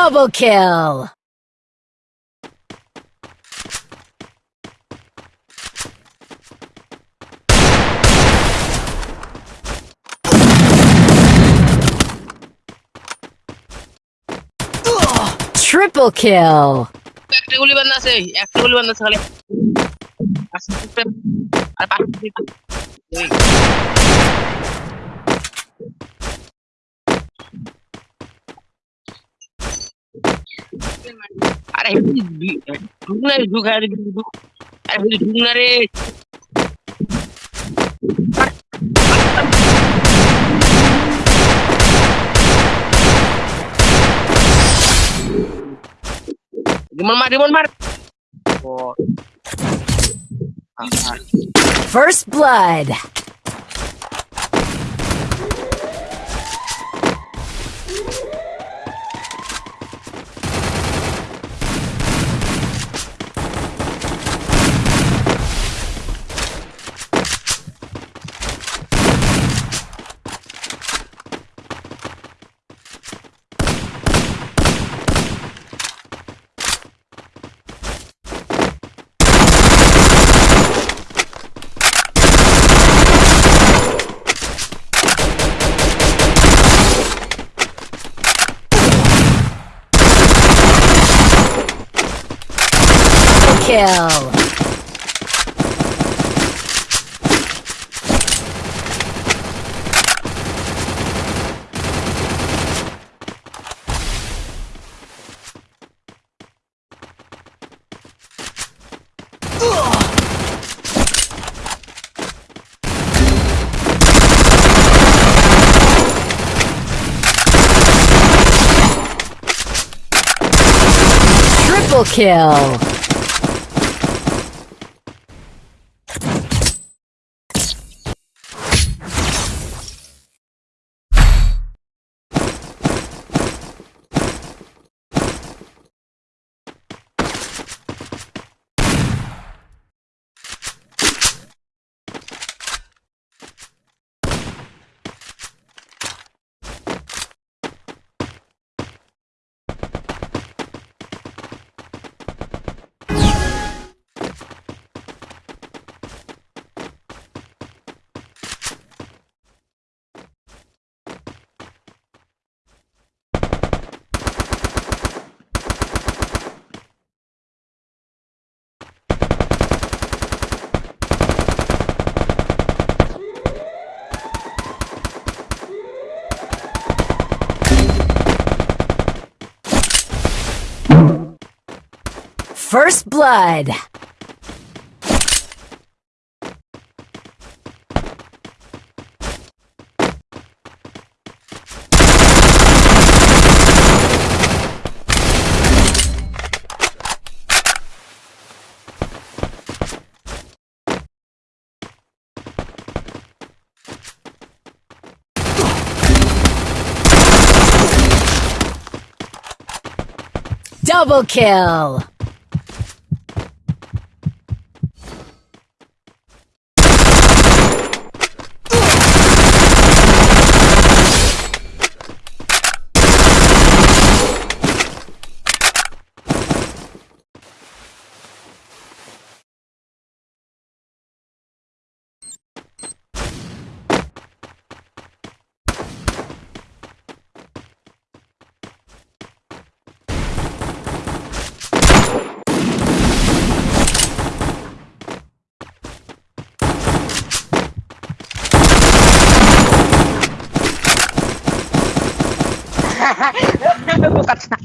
Double kill! Triple kill! একটা গুলি বান্ধা আছে একটা গুলি বান্ধা আছে খালি আস্তে আস্তে আর পাঁচটা আরে ঢুক না ঢুক আরে ঢুক আরে ঢুক না রে রিমন মার রিমন মার ও আহা First blood! Kill! Triple kill! First blood! Double kill! bukan snack